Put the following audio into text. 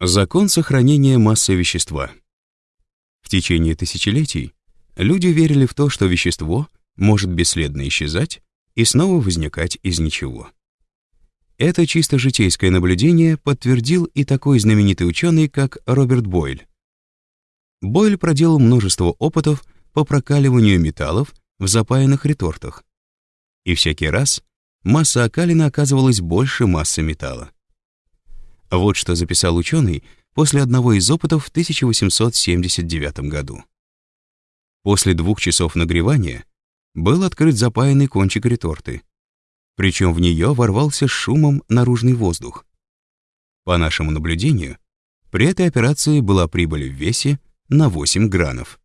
Закон сохранения массы вещества. В течение тысячелетий люди верили в то, что вещество может бесследно исчезать и снова возникать из ничего. Это чисто житейское наблюдение подтвердил и такой знаменитый ученый, как Роберт Бойль. Бойль проделал множество опытов по прокаливанию металлов в запаянных ретортах. И всякий раз масса окалина оказывалась больше массы металла. Вот что записал ученый после одного из опытов в 1879 году. После двух часов нагревания был открыт запаянный кончик реторты, причем в нее ворвался шумом наружный воздух. По нашему наблюдению, при этой операции была прибыль в весе на 8 гранов.